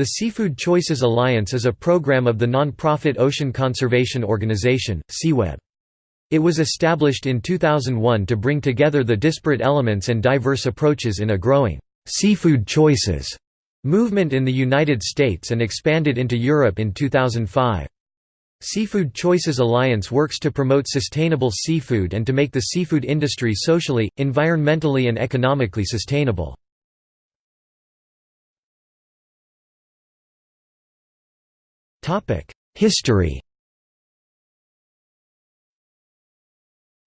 The Seafood Choices Alliance is a program of the non-profit Ocean Conservation Organization, SeaWeb. It was established in 2001 to bring together the disparate elements and diverse approaches in a growing «seafood choices» movement in the United States and expanded into Europe in 2005. Seafood Choices Alliance works to promote sustainable seafood and to make the seafood industry socially, environmentally and economically sustainable. History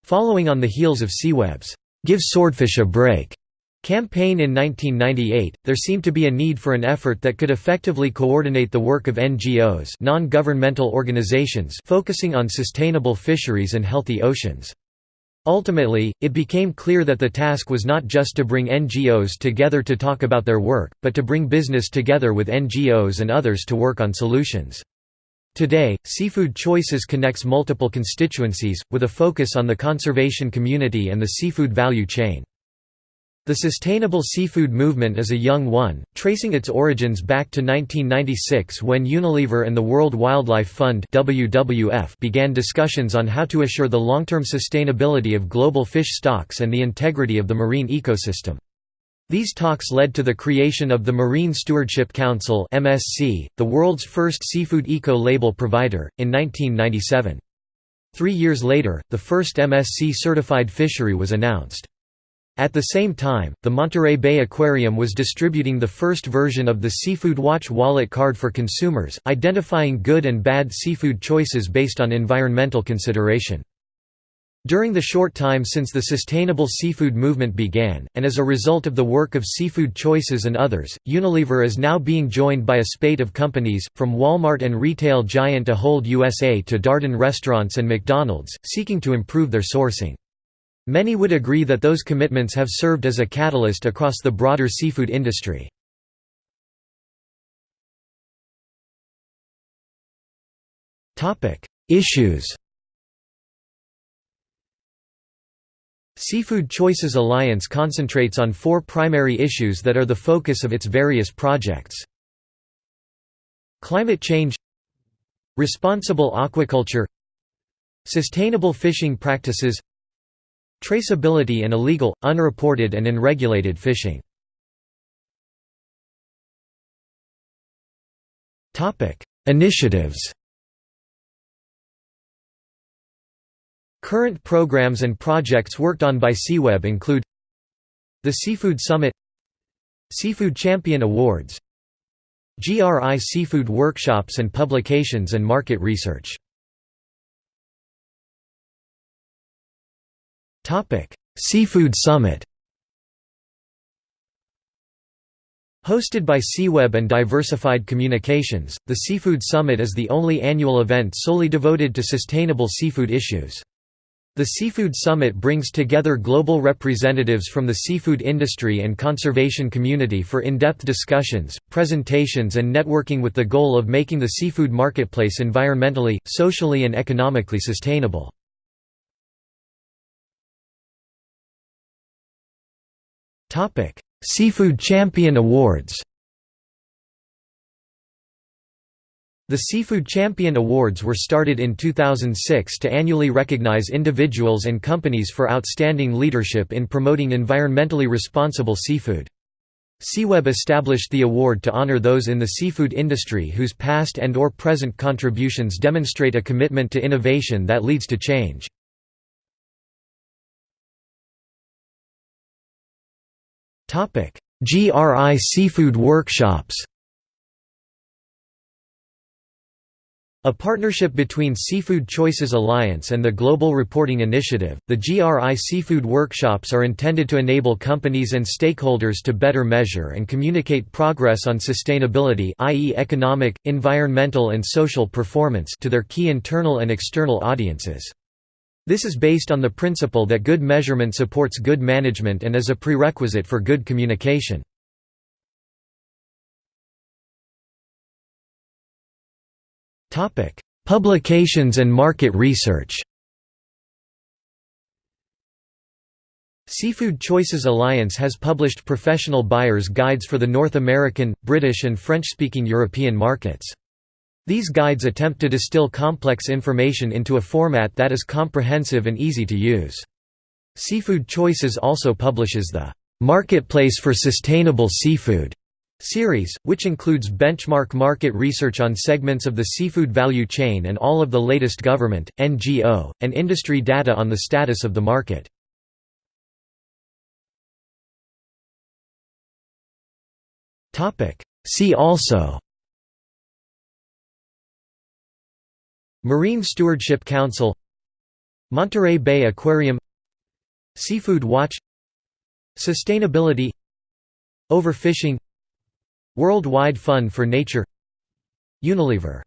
Following on the heels of SeaWeb's Give Swordfish a Break campaign in 1998, there seemed to be a need for an effort that could effectively coordinate the work of NGOs non-governmental organizations focusing on sustainable fisheries and healthy oceans. Ultimately, it became clear that the task was not just to bring NGOs together to talk about their work, but to bring business together with NGOs and others to work on solutions. Today, Seafood Choices connects multiple constituencies, with a focus on the conservation community and the seafood value chain. The sustainable seafood movement is a young one, tracing its origins back to 1996 when Unilever and the World Wildlife Fund WWF began discussions on how to assure the long-term sustainability of global fish stocks and the integrity of the marine ecosystem. These talks led to the creation of the Marine Stewardship Council (MSC), the world's first seafood eco-label provider, in 1997. Three years later, the first MSC-certified fishery was announced. At the same time, the Monterey Bay Aquarium was distributing the first version of the Seafood Watch wallet card for consumers, identifying good and bad seafood choices based on environmental consideration. During the short time since the sustainable seafood movement began, and as a result of the work of Seafood Choices and others, Unilever is now being joined by a spate of companies, from Walmart and retail giant Ahold USA to Darden Restaurants and McDonald's, seeking to improve their sourcing. Many would agree that those commitments have served as a catalyst across the broader seafood industry. Issues Seafood Choices Alliance concentrates on four primary issues that are the focus of its various projects. Climate change Responsible aquaculture Sustainable fishing practices Traceability and illegal, unreported and unregulated fishing Initiatives Current programs and projects worked on by SeaWeb include The Seafood Summit Seafood Champion Awards GRI Seafood Workshops and Publications and Market Research Seafood Summit Hosted by SeaWeb and Diversified Communications, the Seafood Summit is the only annual event solely devoted to sustainable seafood issues. The Seafood Summit brings together global representatives from the seafood industry and conservation community for in-depth discussions, presentations and networking with the goal of making the seafood marketplace environmentally, socially and economically sustainable. Seafood Champion Awards The Seafood Champion Awards were started in 2006 to annually recognize individuals and companies for outstanding leadership in promoting environmentally responsible seafood. SeaWeb established the award to honor those in the seafood industry whose past and or present contributions demonstrate a commitment to innovation that leads to change. GRI Seafood Workshops A partnership between Seafood Choices Alliance and the Global Reporting Initiative, the GRI Seafood Workshops are intended to enable companies and stakeholders to better measure and communicate progress on sustainability i.e. economic, environmental and social performance to their key internal and external audiences. This is based on the principle that good measurement supports good management and is a prerequisite for good communication. Publications and market research Seafood Choices Alliance has published professional buyers' guides for the North American, British and French-speaking European markets. These guides attempt to distill complex information into a format that is comprehensive and easy to use. Seafood Choices also publishes the "'Marketplace for Sustainable Seafood' series, which includes benchmark market research on segments of the seafood value chain and all of the latest government, NGO, and industry data on the status of the market. See also Marine Stewardship Council Monterey Bay Aquarium Seafood Watch Sustainability Overfishing Worldwide Fund for Nature. Unilever